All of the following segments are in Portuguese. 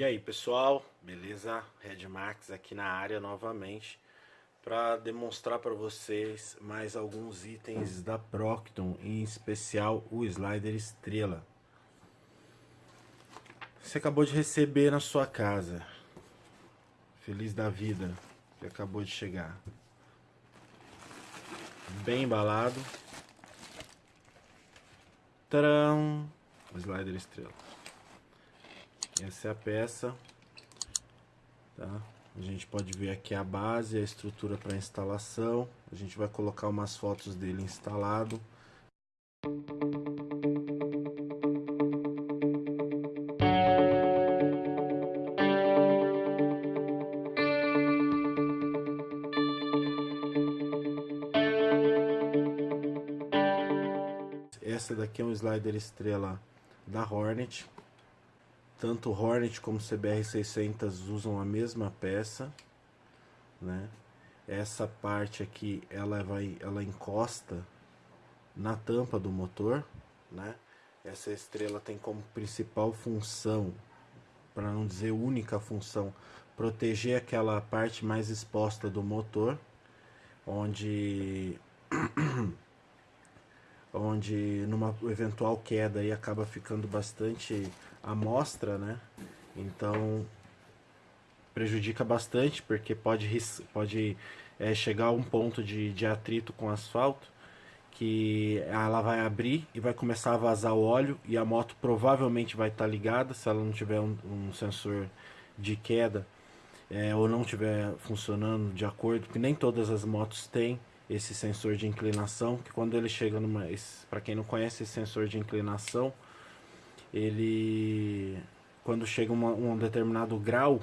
E aí pessoal, beleza? Red Max aqui na área novamente para demonstrar para vocês mais alguns itens da Procton, em especial o slider estrela. Você acabou de receber na sua casa, feliz da vida, que acabou de chegar. Bem embalado. Tcharam! Slider estrela. Essa é a peça. Tá? A gente pode ver aqui a base, a estrutura para instalação. A gente vai colocar umas fotos dele instalado. Essa daqui é um slider estrela da Hornet. Tanto Hornet como o CBR600 usam a mesma peça, né? Essa parte aqui, ela vai, ela encosta na tampa do motor, né? Essa estrela tem como principal função, para não dizer única função, proteger aquela parte mais exposta do motor, onde onde numa eventual queda aí acaba ficando bastante amostra, né? Então prejudica bastante porque pode, pode é, chegar a um ponto de, de atrito com asfalto que ela vai abrir e vai começar a vazar o óleo e a moto provavelmente vai estar tá ligada se ela não tiver um, um sensor de queda é, ou não estiver funcionando de acordo, porque nem todas as motos têm esse sensor de inclinação, que quando ele chega numa... Para quem não conhece esse sensor de inclinação, ele... Quando chega uma, um determinado grau,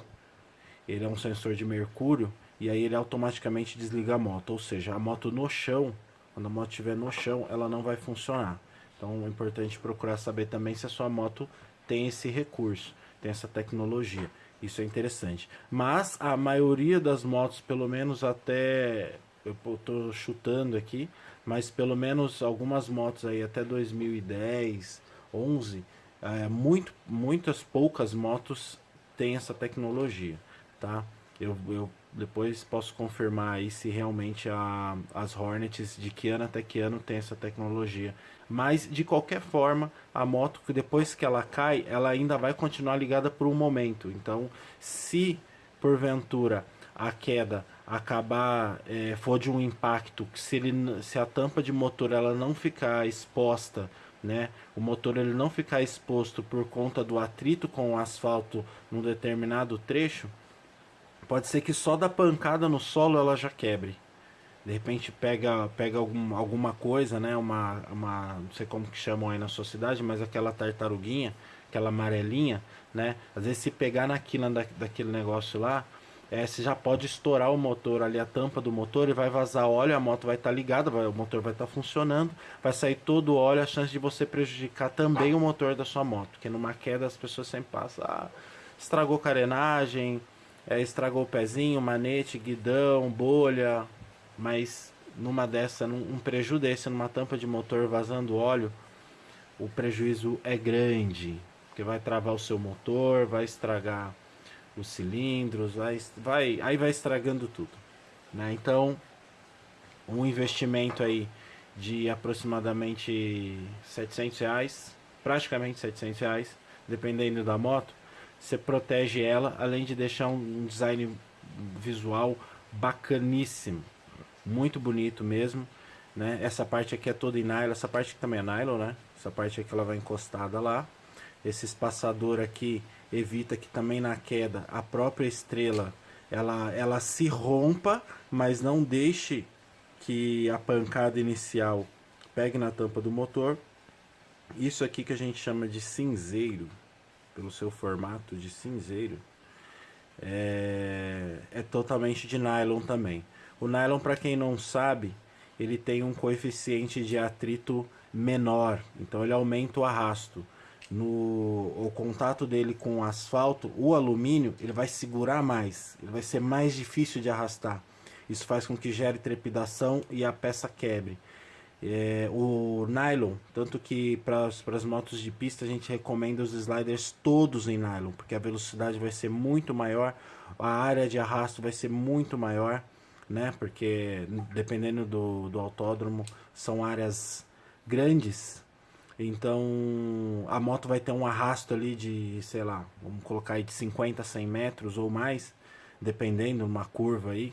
ele é um sensor de mercúrio, e aí ele automaticamente desliga a moto. Ou seja, a moto no chão, quando a moto estiver no chão, ela não vai funcionar. Então é importante procurar saber também se a sua moto tem esse recurso, tem essa tecnologia. Isso é interessante. Mas a maioria das motos, pelo menos até eu estou chutando aqui, mas pelo menos algumas motos aí até 2010, 11, é, muito, muitas poucas motos têm essa tecnologia, tá? Eu, eu depois posso confirmar aí se realmente a, as Hornets de que ano até que ano tem essa tecnologia. Mas de qualquer forma, a moto depois que ela cai, ela ainda vai continuar ligada por um momento. Então, se porventura a queda acabar é, for de um impacto se ele se a tampa de motor ela não ficar exposta né? O motor ele não ficar exposto por conta do atrito com o asfalto num determinado trecho pode ser que só da pancada no solo ela já quebre. De repente pega pega algum, alguma coisa né? Uma, uma não sei como que chamam aí na sua cidade mas aquela tartaruguinha aquela amarelinha né? Às vezes se pegar na quina da, daquele negócio lá é, você já pode estourar o motor ali, a tampa do motor e vai vazar óleo, a moto vai estar tá ligada, vai, o motor vai estar tá funcionando, vai sair todo o óleo, a chance de você prejudicar também o motor da sua moto, porque numa queda as pessoas sempre passam, ah, estragou carenagem, é, estragou o pezinho, manete, guidão, bolha, mas numa dessa, num um prejuízo desse, numa tampa de motor vazando óleo, o prejuízo é grande, porque vai travar o seu motor, vai estragar os cilindros, vai, vai, aí vai estragando tudo. Né? Então, um investimento aí de aproximadamente 700 reais, praticamente 700 reais, dependendo da moto, você protege ela, além de deixar um design visual bacaníssimo, muito bonito mesmo, né? Essa parte aqui é toda em nylon, essa parte aqui também é nylon, né? Essa parte aqui ela vai encostada lá. Esse espaçador aqui evita que também na queda a própria estrela ela, ela se rompa, mas não deixe que a pancada inicial pegue na tampa do motor. Isso aqui que a gente chama de cinzeiro, pelo seu formato de cinzeiro, é, é totalmente de nylon também. O nylon, para quem não sabe, ele tem um coeficiente de atrito menor, então ele aumenta o arrasto no o contato dele com o asfalto, o alumínio, ele vai segurar mais, ele vai ser mais difícil de arrastar. Isso faz com que gere trepidação e a peça quebre. É, o nylon, tanto que para as motos de pista a gente recomenda os sliders todos em nylon, porque a velocidade vai ser muito maior, a área de arrasto vai ser muito maior, né? Porque dependendo do, do autódromo, são áreas grandes, então a moto vai ter um arrasto ali de, sei lá, vamos colocar aí de 50 a 100 metros ou mais, dependendo, uma curva aí,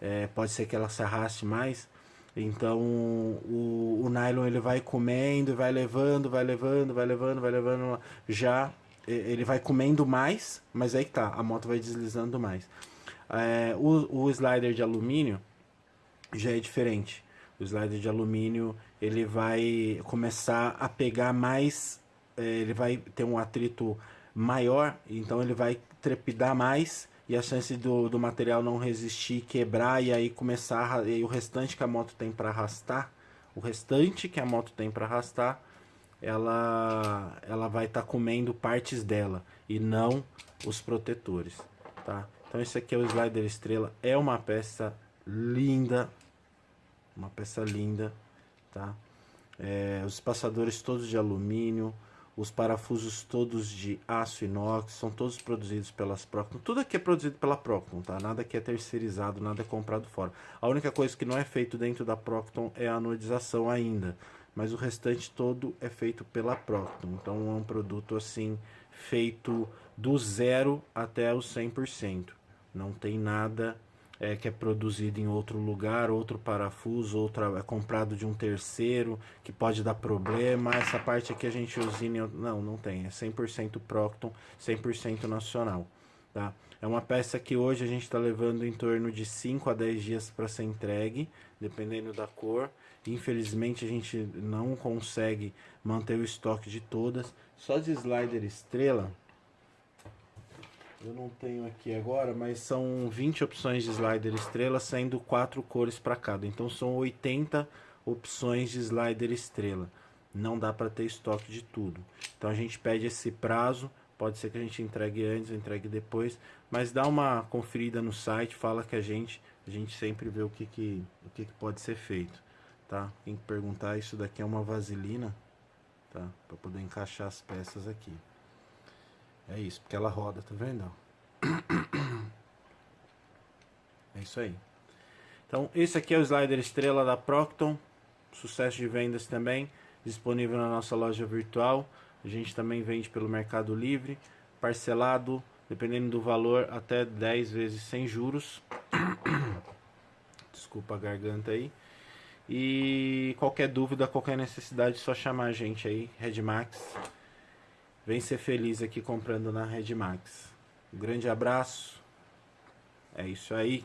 é, pode ser que ela se arraste mais. Então o, o nylon ele vai comendo, vai levando, vai levando, vai levando, vai levando. Já ele vai comendo mais, mas aí tá, a moto vai deslizando mais. É, o, o slider de alumínio já é diferente. O slider de alumínio ele vai começar a pegar mais, é, ele vai ter um atrito maior, então ele vai trepidar mais e a chance do, do material não resistir, quebrar e aí começar e o restante que a moto tem para arrastar, o restante que a moto tem para arrastar, ela ela vai estar tá comendo partes dela e não os protetores, tá? Então esse aqui é o slider estrela, é uma peça linda, uma peça linda, tá? É, os passadores todos de alumínio, os parafusos todos de aço inox, são todos produzidos pelas Procton. Tudo aqui é produzido pela Procton, tá? Nada que é terceirizado, nada é comprado fora. A única coisa que não é feito dentro da Procton é a anodização ainda, mas o restante todo é feito pela Procton. Então é um produto assim feito do zero até os 100%. Não tem nada é, que é produzido em outro lugar, outro parafuso, outro é comprado de um terceiro, que pode dar problema. Essa parte aqui a gente usina, não, não tem, é 100% Procton, 100% nacional, tá? É uma peça que hoje a gente está levando em torno de 5 a 10 dias para ser entregue, dependendo da cor. Infelizmente a gente não consegue manter o estoque de todas. Só de slider estrela, eu não tenho aqui agora, mas são 20 opções de slider estrela, sendo quatro cores para cada. Então são 80 opções de slider estrela. Não dá para ter estoque de tudo. Então a gente pede esse prazo, pode ser que a gente entregue antes, entregue depois, mas dá uma conferida no site, fala que a gente, a gente sempre vê o que, que, o que, que pode ser feito, tá? Tem que perguntar, isso daqui é uma vaselina, tá? Para poder encaixar as peças aqui. É isso, porque ela roda, tá vendo? É isso aí. Então, esse aqui é o slider estrela da Procton. Sucesso de vendas também. Disponível na nossa loja virtual. A gente também vende pelo Mercado Livre. Parcelado, dependendo do valor, até 10 vezes sem juros. Desculpa a garganta aí. E qualquer dúvida, qualquer necessidade, só chamar a gente aí, Redmax. Vem ser feliz aqui comprando na Redmax. Um grande abraço. É isso aí.